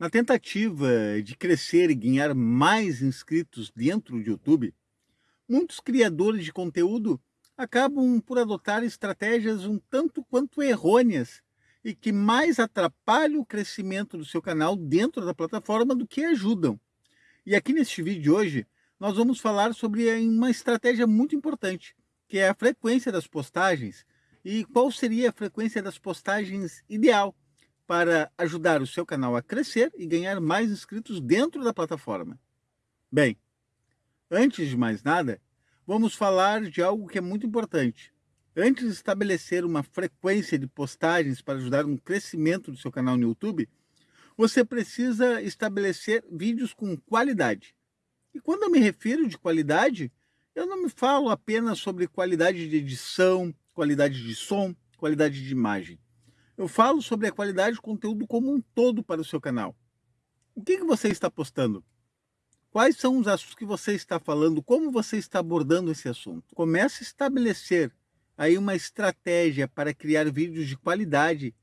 Na tentativa de crescer e ganhar mais inscritos dentro do YouTube, muitos criadores de conteúdo acabam por adotar estratégias um tanto quanto errôneas e que mais atrapalham o crescimento do seu canal dentro da plataforma do que ajudam. E aqui neste vídeo de hoje, nós vamos falar sobre uma estratégia muito importante, que é a frequência das postagens e qual seria a frequência das postagens ideal para ajudar o seu canal a crescer e ganhar mais inscritos dentro da plataforma. Bem, antes de mais nada, vamos falar de algo que é muito importante. Antes de estabelecer uma frequência de postagens para ajudar no crescimento do seu canal no YouTube, você precisa estabelecer vídeos com qualidade. E quando eu me refiro de qualidade, eu não me falo apenas sobre qualidade de edição, qualidade de som, qualidade de imagem. Eu falo sobre a qualidade do conteúdo como um todo para o seu canal. O que, que você está postando? Quais são os assuntos que você está falando? Como você está abordando esse assunto? Comece a estabelecer aí uma estratégia para criar vídeos de qualidade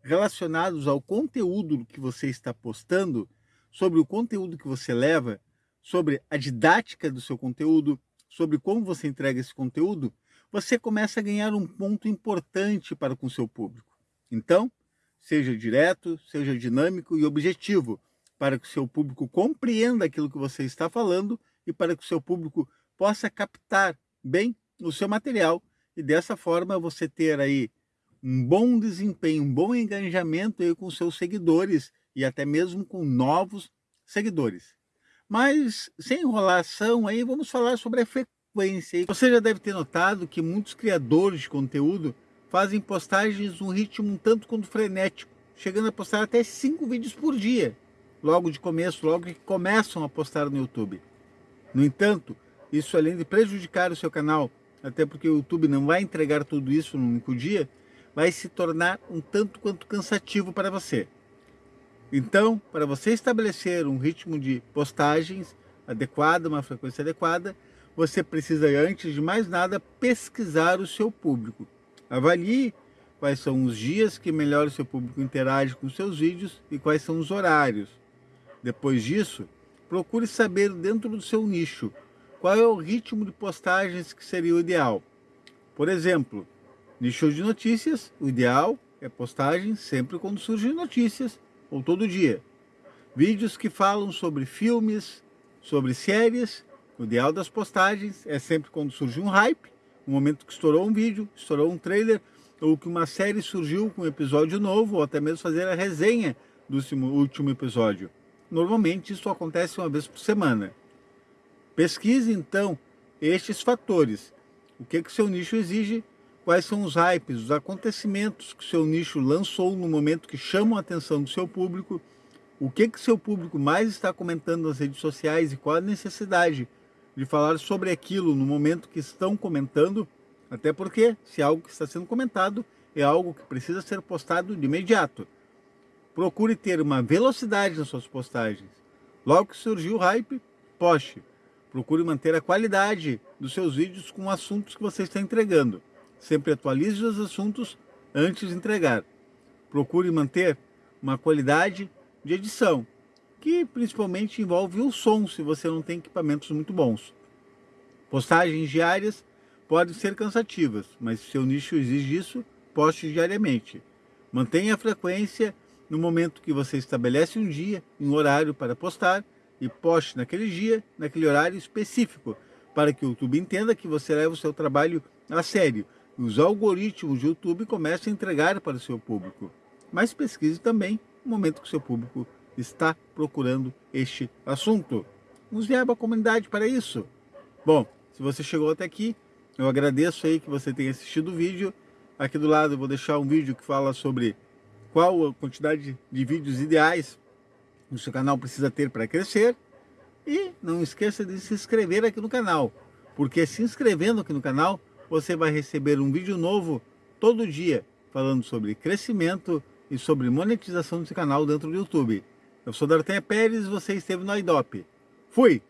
relacionados ao conteúdo que você está postando, sobre o conteúdo que você leva, sobre a didática do seu conteúdo, sobre como você entrega esse conteúdo, você começa a ganhar um ponto importante para com o seu público. Então, seja direto, seja dinâmico e objetivo, para que o seu público compreenda aquilo que você está falando e para que o seu público possa captar bem o seu material e dessa forma você ter aí um bom desempenho, um bom engajamento aí com seus seguidores e até mesmo com novos seguidores. Mas sem enrolação aí vamos falar sobre a frequência. Você já deve ter notado que muitos criadores de conteúdo fazem postagens num ritmo um tanto quanto frenético, chegando a postar até cinco vídeos por dia, logo de começo, logo que começam a postar no YouTube. No entanto, isso além de prejudicar o seu canal, até porque o YouTube não vai entregar tudo isso num único dia, vai se tornar um tanto quanto cansativo para você. Então, para você estabelecer um ritmo de postagens adequado, uma frequência adequada, você precisa, antes de mais nada, pesquisar o seu público. Avalie quais são os dias que melhor o seu público interage com seus vídeos e quais são os horários. Depois disso, procure saber dentro do seu nicho qual é o ritmo de postagens que seria o ideal. Por exemplo, nicho de notícias, o ideal é postagem sempre quando surgem notícias ou todo dia. Vídeos que falam sobre filmes, sobre séries, o ideal das postagens é sempre quando surge um hype no momento que estourou um vídeo, estourou um trailer, ou que uma série surgiu com um episódio novo, ou até mesmo fazer a resenha do último episódio. Normalmente isso acontece uma vez por semana. Pesquise então estes fatores. O que, que seu nicho exige, quais são os hypes, os acontecimentos que seu nicho lançou no momento que chamam a atenção do seu público, o que, que seu público mais está comentando nas redes sociais e qual a necessidade de falar sobre aquilo no momento que estão comentando, até porque se algo que está sendo comentado é algo que precisa ser postado de imediato. Procure ter uma velocidade nas suas postagens. Logo que surgiu o hype, poste. Procure manter a qualidade dos seus vídeos com assuntos que você está entregando. Sempre atualize os assuntos antes de entregar. Procure manter uma qualidade de edição que principalmente envolve o som, se você não tem equipamentos muito bons. Postagens diárias podem ser cansativas, mas se seu nicho exige isso, poste diariamente. Mantenha a frequência no momento que você estabelece um dia, um horário para postar, e poste naquele dia, naquele horário específico, para que o YouTube entenda que você leva o seu trabalho a sério os algoritmos do YouTube comecem a entregar para o seu público. Mas pesquise também o momento que o seu público está procurando este assunto. Nos verba a comunidade para isso. Bom, se você chegou até aqui, eu agradeço aí que você tenha assistido o vídeo. Aqui do lado eu vou deixar um vídeo que fala sobre qual a quantidade de vídeos ideais o seu canal precisa ter para crescer. E não esqueça de se inscrever aqui no canal, porque se inscrevendo aqui no canal, você vai receber um vídeo novo todo dia, falando sobre crescimento e sobre monetização seu canal dentro do YouTube. Eu sou D'Artagnan Pérez você esteve no IDOP. Fui!